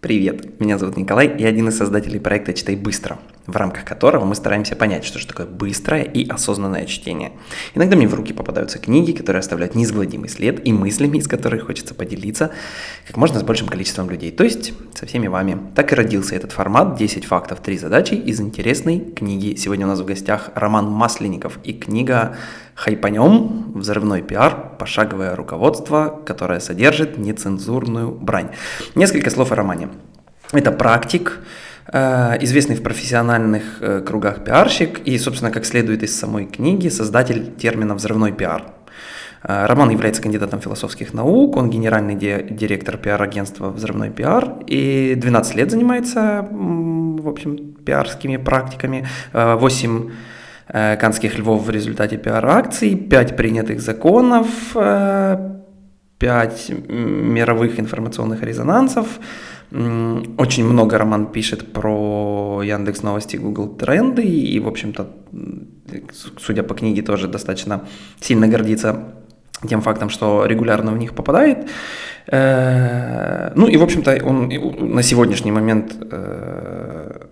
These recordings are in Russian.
Привет, меня зовут Николай, я один из создателей проекта «Читай быстро», в рамках которого мы стараемся понять, что же такое быстрое и осознанное чтение. Иногда мне в руки попадаются книги, которые оставляют неизгладимый след, и мыслями, из которых хочется поделиться как можно с большим количеством людей, то есть со всеми вами. Так и родился этот формат «10 фактов, 3 задачи» из интересной книги. Сегодня у нас в гостях Роман Масленников и книга «Хайпанем. Взрывной пиар. Пошаговое руководство, которое содержит нецензурную брань». Несколько слов о романе. Это практик, известный в профессиональных э, кругах пиарщик и, собственно, как следует из самой книги, создатель термина «взрывной пиар». Э, Роман является кандидатом философских наук, он генеральный директор пиар-агентства «Взрывной пиар» и 12 лет занимается, в общем, пиарскими практиками, 8 канских львов в результате пиар-акций, 5 принятых законов, 5 мировых информационных резонансов, очень много Роман пишет про Яндекс Новости, Google Тренды и, в общем-то, судя по книге, тоже достаточно сильно гордится тем фактом, что регулярно в них попадает. Э, ну и, в общем-то, он на сегодняшний момент э,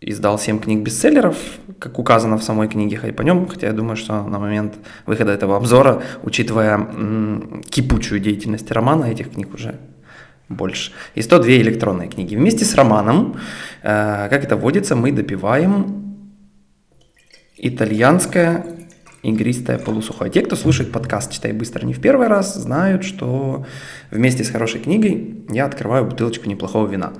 издал 7 книг бестселлеров, как указано в самой книге Хайпанем, хотя я думаю, что на момент выхода этого обзора, учитывая кипучую деятельность романа, этих книг уже больше. И 102 электронные книги. Вместе с романом, э, как это водится, мы допиваем итальянское игристое полусухое. Те, кто слушает подкаст «Читай быстро» не в первый раз, знают, что вместе с хорошей книгой я открываю бутылочку неплохого вина.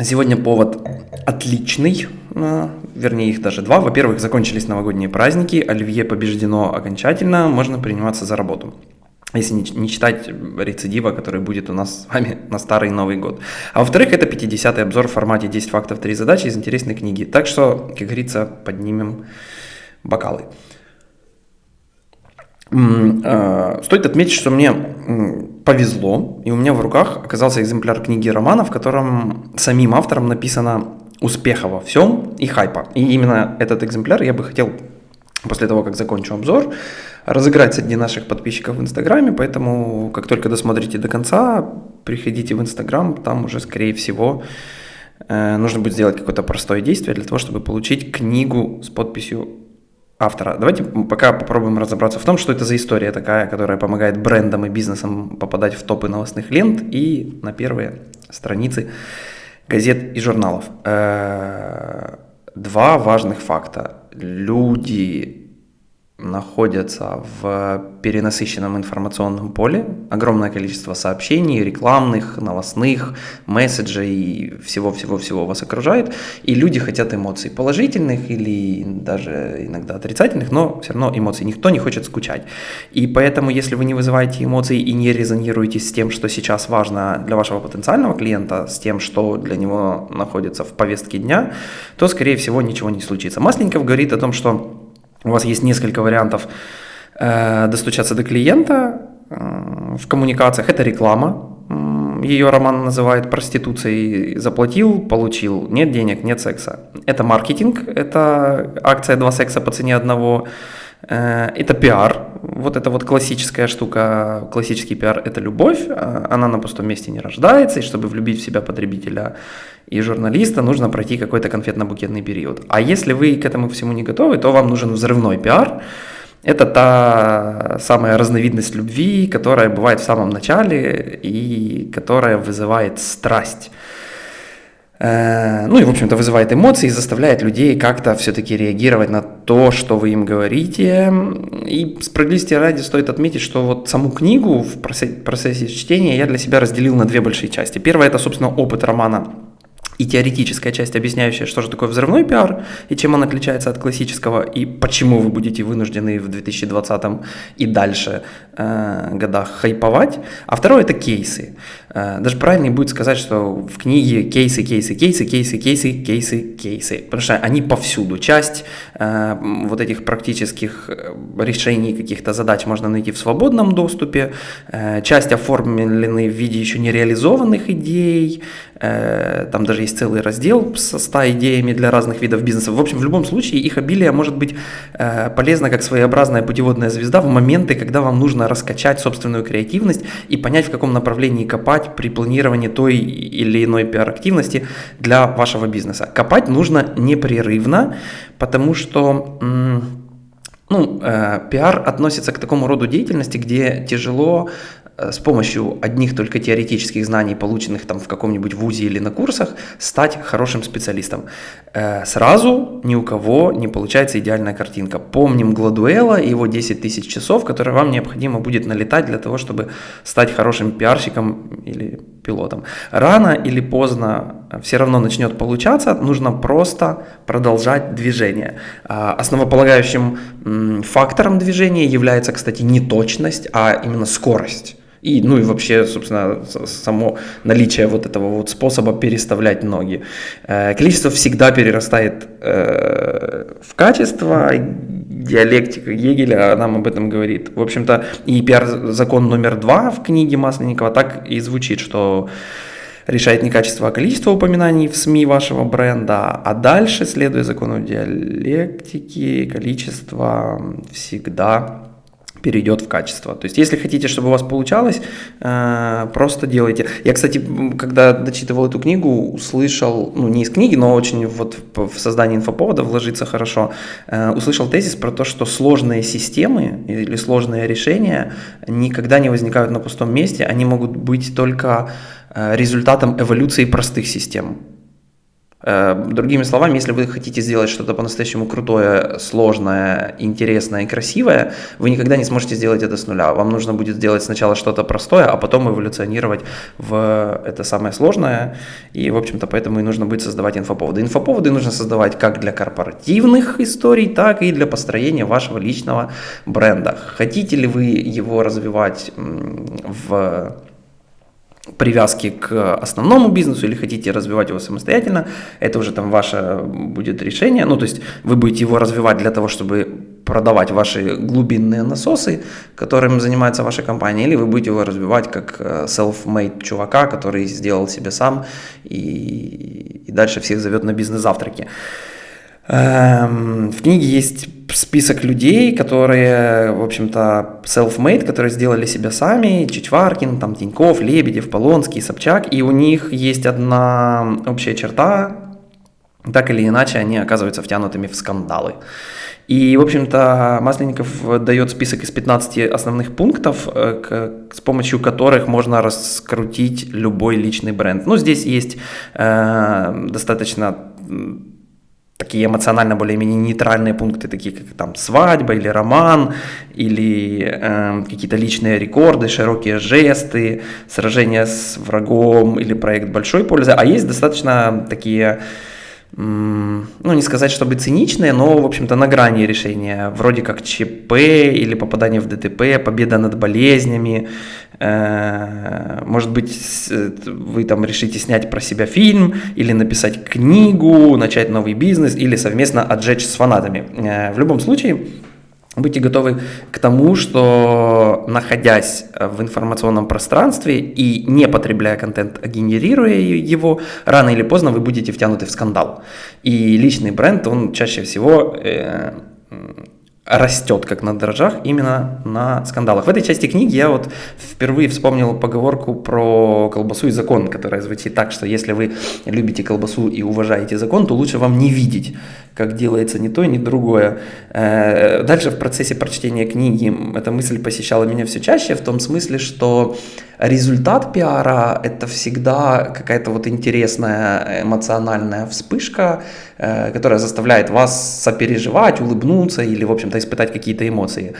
Сегодня повод отличный, э, вернее их даже два. Во-первых, закончились новогодние праздники, оливье побеждено окончательно, можно приниматься за работу если не, не читать рецидива, который будет у нас с вами на старый Новый год. А во-вторых, это 50-й обзор в формате 10 фактов, 3 задачи из интересной книги. Так что, как говорится, поднимем бокалы. А, стоит отметить, что мне повезло, и у меня в руках оказался экземпляр книги романа, в котором самим автором написано «Успеха во всем» и «Хайпа». И именно этот экземпляр я бы хотел после того, как закончу обзор, разыграть среди наших подписчиков в Инстаграме, поэтому как только досмотрите до конца, приходите в Инстаграм, там уже, скорее всего, э, нужно будет сделать какое-то простое действие для того, чтобы получить книгу с подписью автора. Давайте пока попробуем разобраться в том, что это за история такая, которая помогает брендам и бизнесам попадать в топы новостных лент и на первые страницы газет и журналов. Э, два важных факта. Люди находятся в перенасыщенном информационном поле. Огромное количество сообщений, рекламных, новостных, месседжей всего-всего-всего вас окружает. И люди хотят эмоций положительных или даже иногда отрицательных, но все равно эмоций. Никто не хочет скучать. И поэтому, если вы не вызываете эмоций и не резонируете с тем, что сейчас важно для вашего потенциального клиента, с тем, что для него находится в повестке дня, то, скорее всего, ничего не случится. Масленников говорит о том, что у вас есть несколько вариантов э, достучаться до клиента э, в коммуникациях. Это реклама. Ее Роман называет проституцией. Заплатил, получил. Нет денег, нет секса. Это маркетинг. Это акция «Два секса по цене одного». Э, это пиар. Вот это вот классическая штука, классический пиар – это любовь. Она на пустом месте не рождается. И чтобы влюбить в себя потребителя и журналиста, нужно пройти какой-то конфетно-букетный период. А если вы к этому всему не готовы, то вам нужен взрывной пиар. Это та самая разновидность любви, которая бывает в самом начале и которая вызывает страсть. Э, ну и, в общем-то, вызывает эмоции и заставляет людей как-то все-таки реагировать на то, что вы им говорите. И справедливости ради стоит отметить, что вот саму книгу в процессе чтения я для себя разделил на две большие части. Первая – это, собственно, опыт романа и теоретическая часть, объясняющая, что же такое взрывной пиар и чем он отличается от классического, и почему вы будете вынуждены в 2020 и дальше э, годах хайповать. А второе – это кейсы. Э, даже правильнее будет сказать, что в книге кейсы, кейсы, кейсы, кейсы, кейсы, кейсы, кейсы, потому что они повсюду. Часть э, вот этих практических решений каких-то задач можно найти в свободном доступе, часть оформлены в виде еще не реализованных идей, там даже есть целый раздел со 100 идеями для разных видов бизнеса. В общем, в любом случае их обилие может быть полезно как своеобразная путеводная звезда в моменты, когда вам нужно раскачать собственную креативность и понять, в каком направлении копать при планировании той или иной пиар-активности для вашего бизнеса. Копать нужно непрерывно, потому что ну, э, пиар относится к такому роду деятельности, где тяжело с помощью одних только теоретических знаний, полученных там в каком-нибудь вузе или на курсах, стать хорошим специалистом. Э, сразу ни у кого не получается идеальная картинка. Помним Гладуэла и его 10 тысяч часов, которые вам необходимо будет налетать для того, чтобы стать хорошим пиарщиком или пилотом. Рано или поздно все равно начнет получаться, нужно просто продолжать движение. Основополагающим фактором движения является, кстати, не точность, а именно скорость. И, ну и вообще, собственно, само наличие вот этого вот способа переставлять ноги. Э, количество всегда перерастает э, в качество. Диалектика Гегеля нам об этом говорит. В общем-то, и пиар-закон номер два в книге Масленникова так и звучит, что решает не качество, а количество упоминаний в СМИ вашего бренда, а дальше, следуя закону диалектики, количество всегда перейдет в качество. То есть, если хотите, чтобы у вас получалось, э, просто делайте. Я, кстати, когда дочитывал эту книгу, услышал, ну, не из книги, но очень вот в создании инфоповода вложиться хорошо, э, услышал тезис про то, что сложные системы или сложные решения никогда не возникают на пустом месте, они могут быть только э, результатом эволюции простых систем. Э, другими словами, если вы хотите сделать что-то по-настоящему крутое, сложное, интересное и красивое, вы никогда не сможете сделать это с нуля. Вам нужно будет сделать сначала что-то простое, а потом эволюционировать в это самое сложное. И, в общем-то, поэтому и нужно будет создавать инфоповоды. Инфоповоды нужно создавать как для корпоративных историй, так и для построения вашего личного бренда. Хотите ли вы его развивать в привязки к основному бизнесу или хотите развивать его самостоятельно, это уже там ваше будет решение. Ну, то есть вы будете его развивать для того, чтобы продавать ваши глубинные насосы, которым занимается ваша компания, или вы будете его развивать как э, self-made чувака, который сделал себе сам и, и дальше всех зовет на бизнес-завтраки. Эм, в книге есть список людей, которые, в общем-то, self-made, которые сделали себя сами, Чичваркин, там, Тиньков, Лебедев, Полонский, Собчак, и у них есть одна общая черта, так или иначе они оказываются втянутыми в скандалы. И, в общем-то, Масленников дает список из 15 основных пунктов, э, с помощью которых можно раскрутить любой личный бренд. Ну, здесь есть э, достаточно такие эмоционально более-менее нейтральные пункты, такие как там свадьба или роман, или э, какие-то личные рекорды, широкие жесты, сражение с врагом или проект большой пользы. А есть достаточно такие ну, не сказать, чтобы циничные, но, в общем-то, на грани решения, вроде как ЧП или попадание в ДТП, победа над болезнями, может быть, вы там решите снять про себя фильм, или написать книгу, начать новый бизнес, или совместно отжечь с фанатами. Э, в любом случае, Будьте готовы к тому, что находясь в информационном пространстве и не потребляя контент, а генерируя его, рано или поздно вы будете втянуты в скандал. И личный бренд, он чаще всего э, растет как на дрожжах именно на скандалах. В этой части книги я вот впервые вспомнил поговорку про колбасу и закон, которая звучит так, что если вы любите колбасу и уважаете закон, то лучше вам не видеть, как делается ни то, ни другое. Э, дальше в процессе прочтения книги эта мысль посещала меня все чаще, в том смысле, что результат пиара – это всегда какая-то вот интересная эмоциональная вспышка, которая заставляет вас сопереживать, улыбнуться или, в общем-то, испытать какие-то эмоции.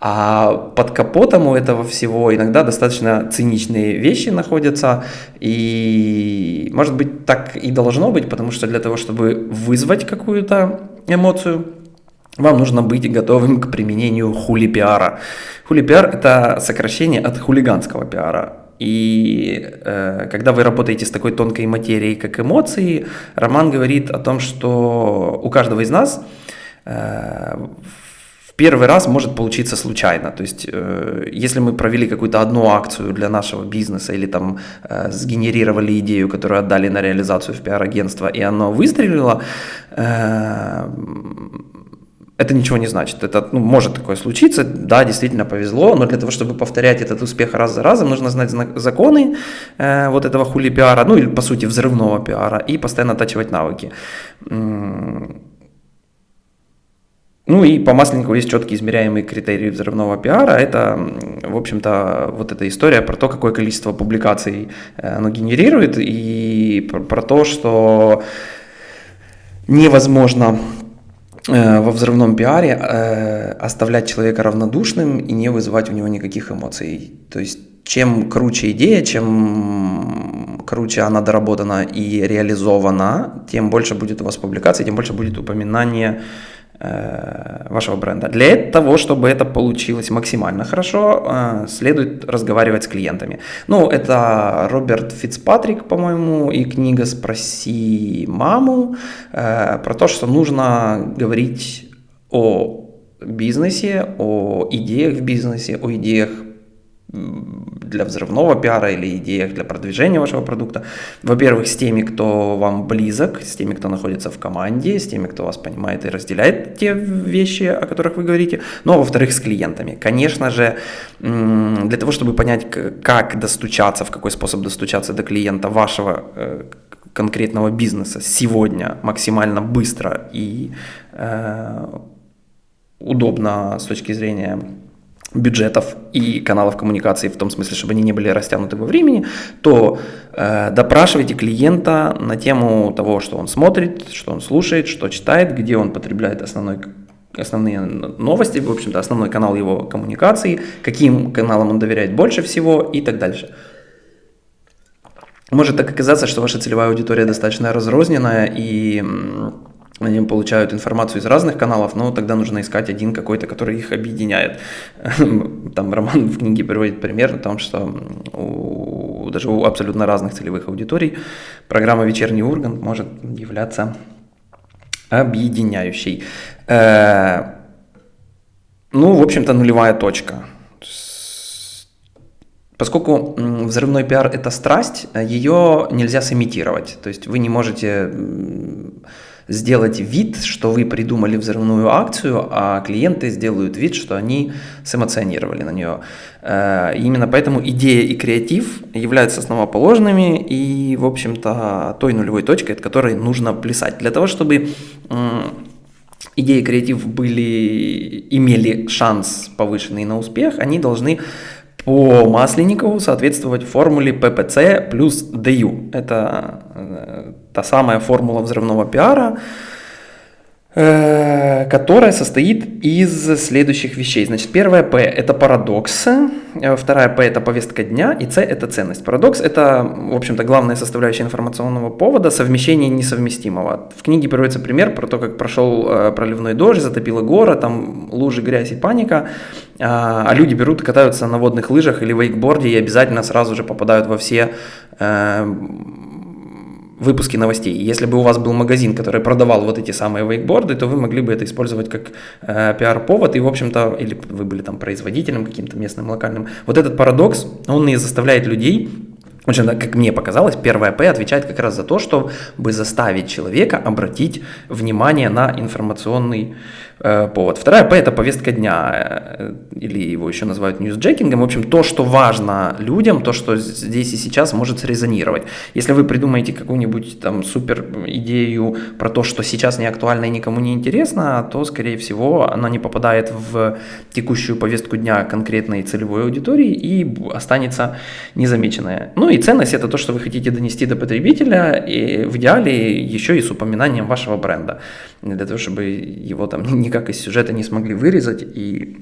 А под капотом у этого всего иногда достаточно циничные вещи находятся, и, может быть, так и должно быть, потому что для того, чтобы вызвать какую-то эмоцию, вам нужно быть готовым к применению хули-пиара. Хули-пиар – это сокращение от хулиганского пиара. И э, когда вы работаете с такой тонкой материей, как эмоции, Роман говорит о том, что у каждого из нас э, в первый раз может получиться случайно. То есть, э, если мы провели какую-то одну акцию для нашего бизнеса или там э, сгенерировали идею, которую отдали на реализацию в пиар-агентство, и оно выстрелило, э, это ничего не значит. Это ну, может такое случиться, да, действительно повезло, но для того, чтобы повторять этот успех раз за разом, нужно знать законы э, вот этого хули пиара, ну или по сути взрывного пиара, и постоянно оттачивать навыки. Ну и по Масленникову есть четкие измеряемые критерии взрывного пиара. Это, в общем-то, вот эта история про то, какое количество публикаций э, оно генерирует, и про, то, что невозможно во взрывном пиаре э, оставлять человека равнодушным и не вызывать у него никаких эмоций. То есть чем круче идея, чем круче она доработана и реализована, тем больше будет у вас публикаций, тем больше будет упоминания Э, вашего бренда. Для того, чтобы это получилось максимально хорошо, э, следует разговаривать с клиентами. Ну, это Роберт Фицпатрик, по-моему, и книга «Спроси маму» э, про то, что нужно говорить о бизнесе, о идеях в бизнесе, о идеях для взрывного пиара или идеях для продвижения вашего продукта. Во-первых, с теми, кто вам близок, с теми, кто находится в команде, с теми, кто вас понимает и разделяет те вещи, о которых вы говорите. Ну, а во-вторых, с клиентами. Конечно же, для того, чтобы понять, как достучаться, в какой способ достучаться до клиента вашего э, конкретного бизнеса сегодня максимально быстро и э, удобно с точки зрения бюджетов и каналов коммуникации, в том смысле, чтобы они не были растянуты во времени, то э, допрашивайте клиента на тему того, что он смотрит, что он слушает, что читает, где он потребляет основной основные новости, в общем-то, основной канал его коммуникации, каким каналам он доверяет больше всего и так дальше. Может так оказаться, что ваша целевая аудитория достаточно разрозненная и они получают информацию из разных каналов, но тогда нужно искать один какой-то, который их объединяет. Там Роман в книге приводит пример о том, что у, даже у абсолютно разных целевых аудиторий программа «Вечерний Ургант» может являться объединяющей. Э, ну, в общем-то, нулевая точка. Поскольку взрывной пиар – это страсть, ее нельзя сымитировать. То есть вы не можете сделать вид, что вы придумали взрывную акцию, а клиенты сделают вид, что они сэмоционировали на нее. Э, именно поэтому идея и креатив являются основоположными и, в общем-то, той нулевой точкой, от которой нужно плясать. Для того, чтобы идеи и креатив были, имели шанс повышенный на успех, они должны по Масленникову соответствовать формуле ППЦ плюс ДЮ. Это э, та самая формула взрывного пиара, которая состоит из следующих вещей. Значит, первая П – это парадокс, э, вторая П – это повестка дня, и С – это ценность. Парадокс – это, в общем-то, главная составляющая информационного повода, совмещение несовместимого. В книге приводится пример про то, как прошел э, проливной дождь, затопило город, там лужи, грязь и паника, а, а люди берут, катаются на водных лыжах или вейкборде и обязательно сразу же попадают во все выпуски новостей. Если бы у вас был магазин, который продавал вот эти самые вейкборды, то вы могли бы это использовать как э, пиар-повод и, в общем-то, или вы были там производителем каким-то местным, локальным. Вот этот парадокс, он и заставляет людей в общем, как мне показалось, первая П отвечает как раз за то, чтобы заставить человека обратить внимание на информационный повод. Вторая П – это повестка дня, э, или его еще называют ньюсджекингом. В общем, то, что важно людям, то, что здесь и сейчас может срезонировать. Если вы придумаете какую-нибудь там супер идею про то, что сейчас не актуально и никому не интересно, то, скорее всего, она не попадает в текущую повестку дня конкретной целевой аудитории и останется незамеченная. Ну и ценность – это то, что вы хотите донести до потребителя, и в идеале еще и с упоминанием вашего бренда, для того, чтобы его там никак из сюжета не смогли вырезать, и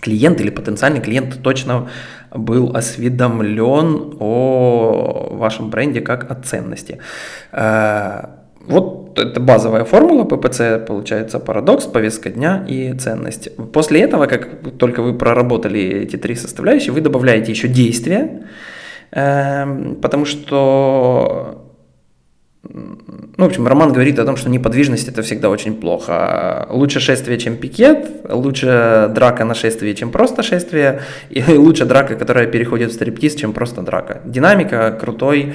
клиент или потенциальный клиент точно был осведомлен о вашем бренде как о ценности. Э, вот это базовая формула ППЦ, получается парадокс, повестка дня и ценность. После этого, как только вы проработали эти три составляющие, вы добавляете еще действия, эм, потому что ну, в общем, Роман говорит о том, что неподвижность это всегда очень плохо. Лучше шествие, чем пикет, лучше драка на шествии, чем просто шествие, и лучше драка, которая переходит в стриптиз, чем просто драка. Динамика крутой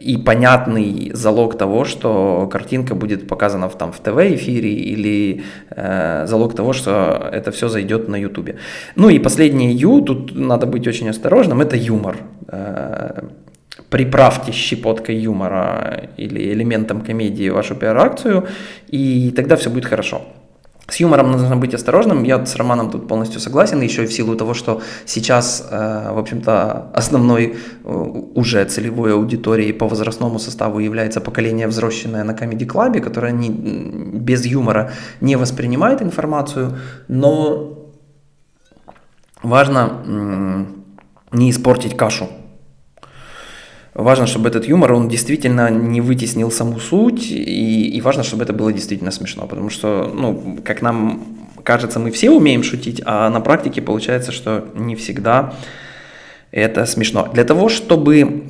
и понятный залог того, что картинка будет показана в, там, в ТВ-эфире или э, залог того, что это все зайдет на Ютубе. Ну и последнее Ю, тут надо быть очень осторожным, это юмор. Приправьте щепоткой юмора или элементом комедии вашу пиар-акцию, и тогда все будет хорошо. С юмором нужно быть осторожным. Я с Романом тут полностью согласен, еще и в силу того, что сейчас, э, в общем-то, основной э, уже целевой аудиторией по возрастному составу является поколение, взросленное на Comedy Club, которое не, без юмора не воспринимает информацию, но важно не испортить кашу Важно, чтобы этот юмор, он действительно не вытеснил саму суть, и, и важно, чтобы это было действительно смешно, потому что, ну, как нам кажется, мы все умеем шутить, а на практике получается, что не всегда это смешно. Для того, чтобы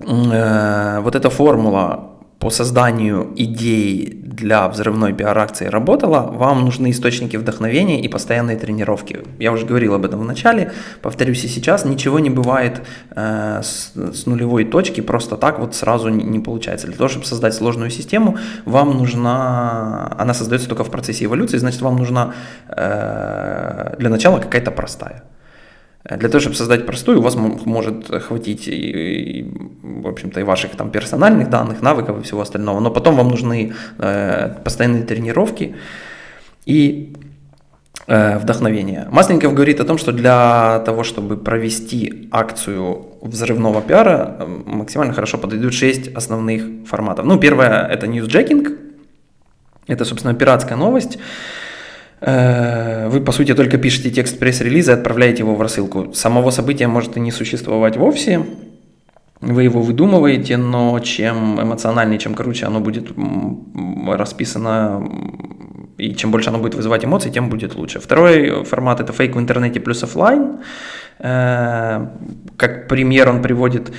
э, вот эта формула по созданию идей для взрывной пиар-акции работала, вам нужны источники вдохновения и постоянные тренировки. Я уже говорил об этом в начале, повторюсь и сейчас, ничего не бывает э, с, с нулевой точки, просто так вот сразу не, не получается. Для того, чтобы создать сложную систему, вам нужна, она создается только в процессе эволюции, значит вам нужна э, для начала какая-то простая. Для того, чтобы создать простую, у вас может хватить, в общем-то, и ваших там персональных данных, навыков и всего остального, но потом вам нужны э, постоянные тренировки и э, вдохновение. Масленников говорит о том, что для того, чтобы провести акцию взрывного пиара, максимально хорошо подойдут 6 основных форматов. Ну, первое – это ньюсджекинг, это, собственно, пиратская новость, Э, вы, по сути, только пишете текст пресс-релиза и отправляете его в рассылку. Самого события может и не существовать вовсе, вы его выдумываете, но чем эмоциональнее, чем круче оно будет расписано, и чем больше оно будет вызывать эмоции, тем будет лучше. Второй формат – это фейк в интернете плюс офлайн. Э, как пример он приводит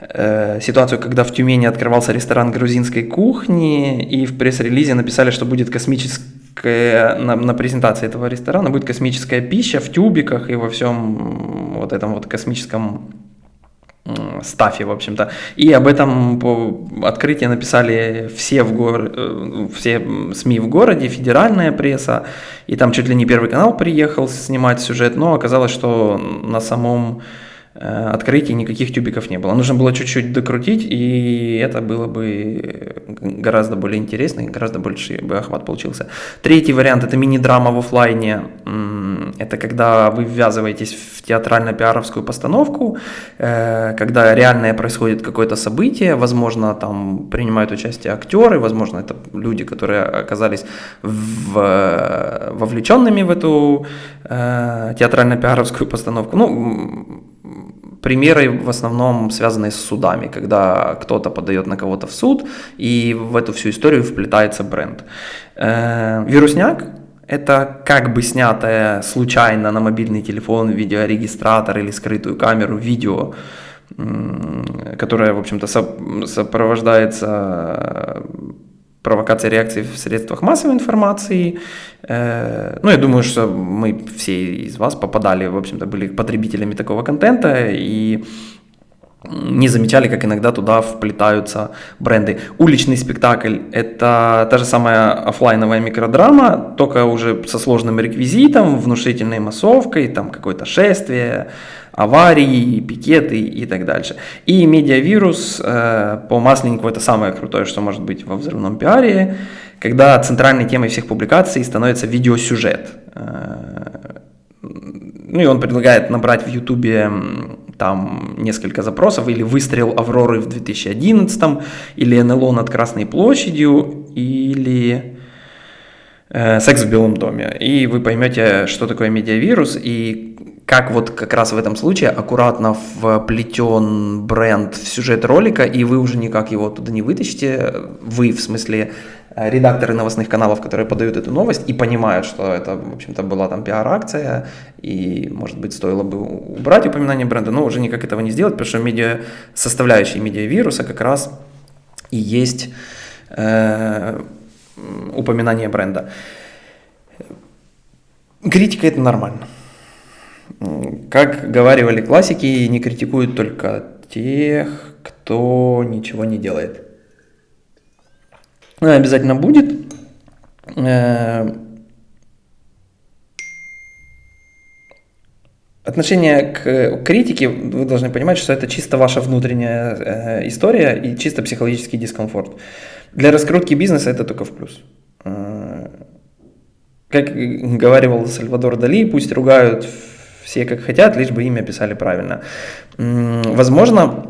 э, ситуацию, когда в Тюмени открывался ресторан грузинской кухни, и в пресс-релизе написали, что будет космический на, на презентации этого ресторана будет космическая пища в тюбиках и во всем вот этом вот космическом стафе, в общем-то. И об этом открытии написали все, в гор... Э, все СМИ в городе, федеральная пресса, и там чуть ли не Первый канал приехал снимать сюжет, но оказалось, что на самом открытий никаких тюбиков не было. Нужно было чуть-чуть докрутить, и это было бы гораздо более интересно, и гораздо больше бы охват получился. Третий вариант – это мини-драма в офлайне. Это когда вы ввязываетесь в театрально-пиаровскую постановку, э, когда реальное происходит какое-то событие, возможно, там принимают участие актеры, возможно, это люди, которые оказались в, вовлеченными в эту э, театрально-пиаровскую постановку. Ну, Примеры в основном связаны с судами, когда кто-то подает на кого-то в суд, и в эту всю историю вплетается бренд. Э, вирусняк – это как бы снятое случайно на мобильный телефон видеорегистратор или скрытую камеру видео, которое, в общем-то, сопровождается провокация реакции в средствах массовой информации. Э, ну, я думаю, что мы все из вас попадали, в общем-то, были потребителями такого контента и не замечали, как иногда туда вплетаются бренды. Уличный спектакль – это та же самая офлайновая микродрама, только уже со сложным реквизитом, внушительной массовкой, там какое-то шествие, аварии, пикеты и так дальше. И медиавирус э, по Масленнику это самое крутое, что может быть во взрывном пиаре, когда центральной темой всех публикаций становится видеосюжет. Э, ну и он предлагает набрать в Ютубе там несколько запросов, или выстрел Авроры в 2011, или НЛО над Красной площадью, или э, секс в Белом доме. И вы поймете, что такое медиавирус и как вот как раз в этом случае аккуратно вплетен бренд в сюжет ролика, и вы уже никак его туда не вытащите, вы, в смысле, э, редакторы новостных каналов, которые подают эту новость и понимают, что это, в общем-то, была там пиар-акция, и, может быть, стоило бы убрать упоминание бренда, но уже никак этого не сделать, потому что медиа, составляющие медиавируса как раз и есть э, упоминание бренда. Критика – это нормально. Как говаривали классики, не критикуют только тех, кто ничего не делает. Ну, обязательно будет. Э, отношение к критике, вы должны понимать, что это чисто ваша внутренняя э, история и чисто психологический дискомфорт. Для раскрутки бизнеса это только в плюс. Э, как говорил Сальвадор Дали, пусть ругают все как хотят, лишь бы имя писали правильно. Возможно,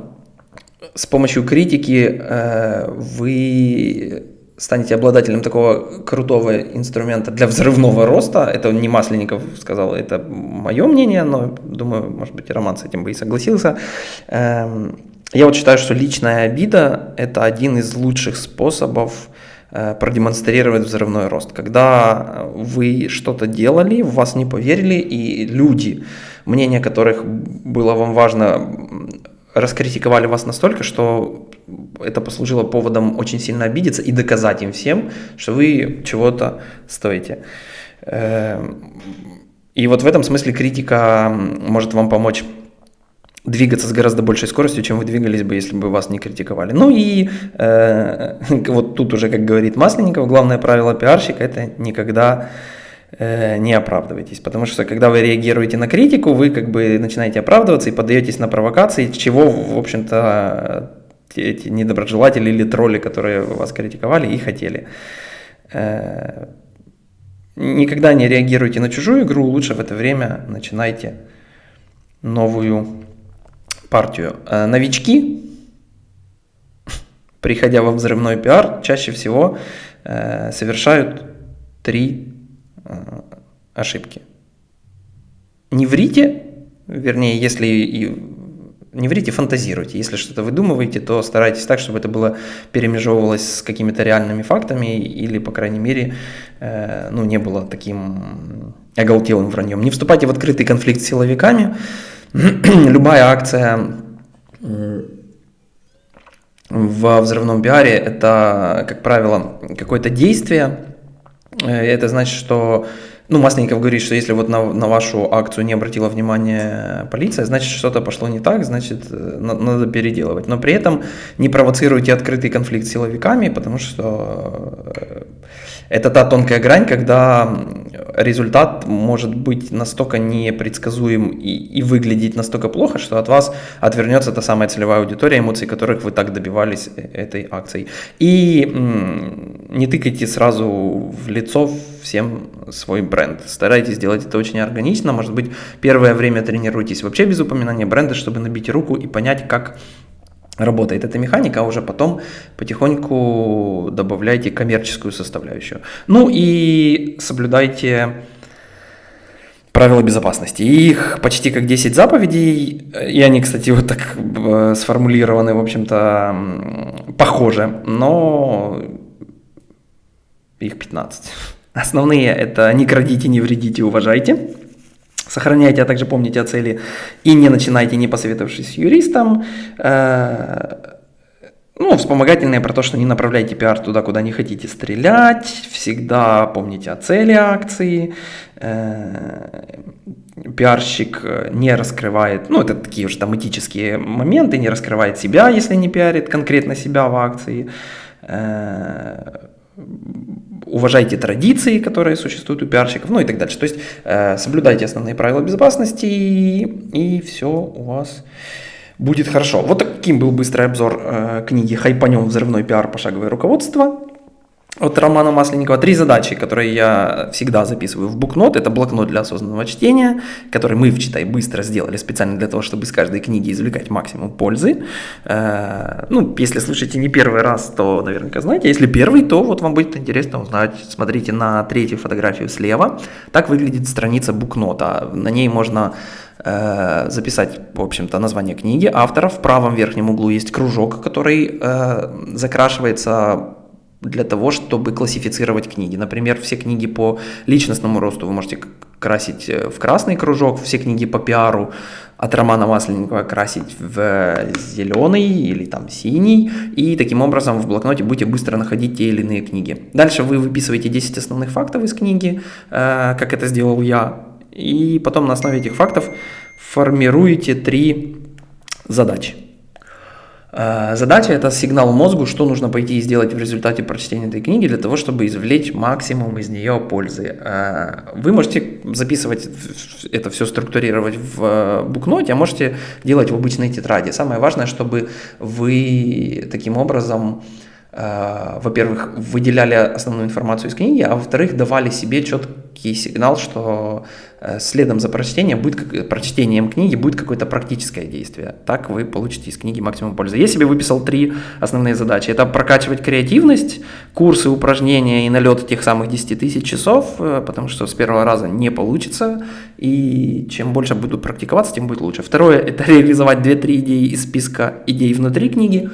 с помощью критики э, вы станете обладателем такого крутого инструмента для взрывного роста. Это не Масленников сказал, это мое мнение, но думаю, может быть, Роман с этим бы и согласился. Эм, я вот считаю, что личная обида – это один из лучших способов Э, продемонстрировать взрывной рост. Когда вы что-то делали, в вас не поверили, и люди, мнение которых было вам важно, раскритиковали вас настолько, что это послужило поводом очень сильно обидеться и доказать им всем, что вы чего-то стоите. Э, и вот в этом смысле критика может вам помочь двигаться с гораздо большей скоростью, чем вы двигались бы, если бы вас не критиковали. Ну и э, вот тут уже, как говорит Масленников, главное правило пиарщика – это никогда э, не оправдывайтесь, потому что когда вы реагируете на критику, вы как бы начинаете оправдываться и подаетесь на провокации, чего, в общем-то, эти недоброжелатели или тролли, которые вас критиковали, и хотели. Э, никогда не реагируйте на чужую игру, лучше в это время начинайте новую партию. Э, новички, приходя во взрывной пиар, чаще всего э, совершают три э, ошибки. Не врите, вернее, если и не врите, фантазируйте. Если что-то выдумываете, то старайтесь так, чтобы это было перемежевывалось с какими-то реальными фактами или, по крайней мере, э, ну, не было таким оголтелым враньем. Не вступайте в открытый конфликт с силовиками, любая акция в взрывном пиаре – это, как правило, какое-то действие. Э, это значит, что ну, Масленников говорит, что если вот на, на вашу акцию не обратила внимания полиция, значит, что-то пошло не так, значит, э, надо переделывать. Но при этом не провоцируйте открытый конфликт с силовиками, потому что э, это та тонкая грань, когда результат может быть настолько непредсказуем и, и выглядеть настолько плохо, что от вас отвернется та самая целевая аудитория, эмоций которых вы так добивались э, этой акцией. И не тыкайте сразу в лицо всем свой бренд. Старайтесь сделать это очень органично. Может быть, первое время тренируйтесь вообще без упоминания бренда, чтобы набить руку и понять, как работает эта механика, а уже потом потихоньку добавляйте коммерческую составляющую. Ну и соблюдайте правила безопасности. Их почти как 10 заповедей, и они, кстати, вот так э, сформулированы, в общем-то, похоже, но их 15. Основные это не крадите, не вредите, уважайте. Сохраняйте, а также помните о цели и не начинайте, не посоветовавшись с юристом. Э, ну, вспомогательные про то, что не направляйте пиар туда, куда не хотите стрелять. Всегда помните о цели акции. Э, пиарщик не раскрывает, ну, это такие уже там этические моменты, не раскрывает себя, если не пиарит конкретно себя в акции э, уважайте традиции, которые существуют у пиарщиков, ну и так дальше. То есть э, соблюдайте основные правила безопасности и, и все у вас будет хорошо. Вот таким был быстрый обзор э, книги «Хайпанем взрывной пиар. Пошаговое руководство». От Романа Масленникова три задачи, которые я всегда записываю в букнот. Это блокнот для осознанного чтения, который мы в «Читай быстро» сделали специально для того, чтобы из каждой книги извлекать максимум пользы. Э, ну, если слушаете не первый раз, то наверняка знаете. Если первый, то вот вам будет интересно узнать. Смотрите на третью фотографию слева. Так выглядит страница букнота. На ней можно э, записать, в общем-то, название книги, автора. В правом верхнем углу есть кружок, который э, закрашивается для того, чтобы классифицировать книги. Например, все книги по личностному росту вы можете красить э, в красный кружок, все книги по пиару от Романа Масленникова красить в зеленый или там синий, и таким образом в блокноте будете быстро находить те или иные книги. Дальше вы выписываете 10 основных фактов из книги, э, как это сделал я, и потом на основе этих фактов формируете три задачи. Э, задача – это сигнал мозгу, что нужно пойти и сделать в результате прочтения этой книги для того, чтобы извлечь максимум из нее пользы. Э, вы можете записывать это все, структурировать в э, букноте, а можете делать в обычной тетради. Самое важное, чтобы вы таким образом во-первых, выделяли основную информацию из книги, а во-вторых, давали себе четкий сигнал, что Э, следом за прочтением будет, прочтением книги будет какое-то практическое действие. Так вы получите из книги максимум пользы. Я себе выписал три основные задачи. Это прокачивать креативность, курсы, упражнения и налет тех самых 10 тысяч часов, э, потому что с первого раза не получится, и чем больше буду практиковаться, тем будет лучше. Второе – это реализовать 2-3 идеи из списка идей внутри книги.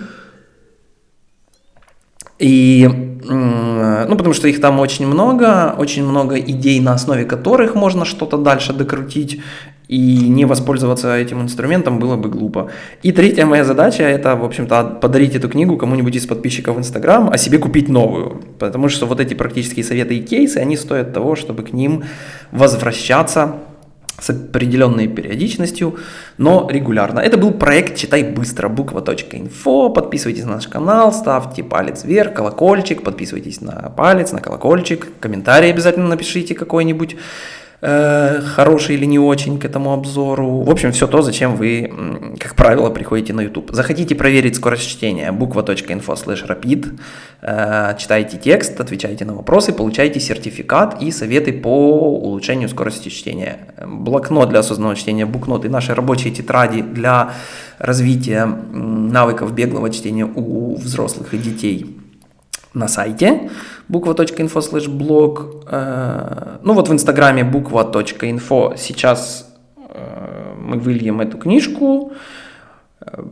И ну, потому что их там очень много, очень много идей, на основе которых можно что-то дальше докрутить, и не воспользоваться этим инструментом было бы глупо. И третья моя задача – это, в общем-то, подарить эту книгу кому-нибудь из подписчиков в Инстаграм, а себе купить новую. Потому что вот эти практические советы и кейсы, они стоят того, чтобы к ним возвращаться с определенной периодичностью, но регулярно. Это был проект «Читай быстро», буква.инфо. Подписывайтесь на наш канал, ставьте палец вверх, колокольчик, подписывайтесь на палец, на колокольчик, комментарий обязательно напишите какой-нибудь. Э, хороший или не очень к этому обзору. В общем, все то, зачем вы, как правило, приходите на YouTube. Захотите проверить скорость чтения, буква.info slash rapid, э, читайте текст, отвечайте на вопросы, получаете сертификат и советы по улучшению скорости чтения. Блокнот для осознанного чтения, букнот и наши рабочие тетради для развития навыков беглого чтения у взрослых и детей на сайте буква.info slash blog. Э, ну вот в инстаграме буква.info сейчас э, мы выльем эту книжку. Э,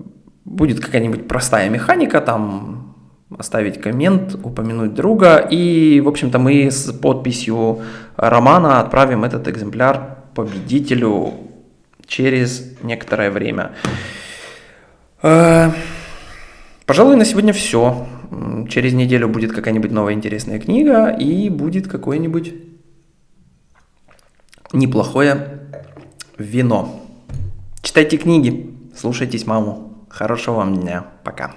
будет какая-нибудь простая механика, там оставить коммент, упомянуть друга. И, в общем-то, мы с подписью романа отправим этот экземпляр победителю через некоторое время. Пожалуй, на сегодня все. Через неделю будет какая-нибудь новая интересная книга и будет какое-нибудь неплохое вино. Читайте книги, слушайтесь маму. Хорошего вам дня. Пока.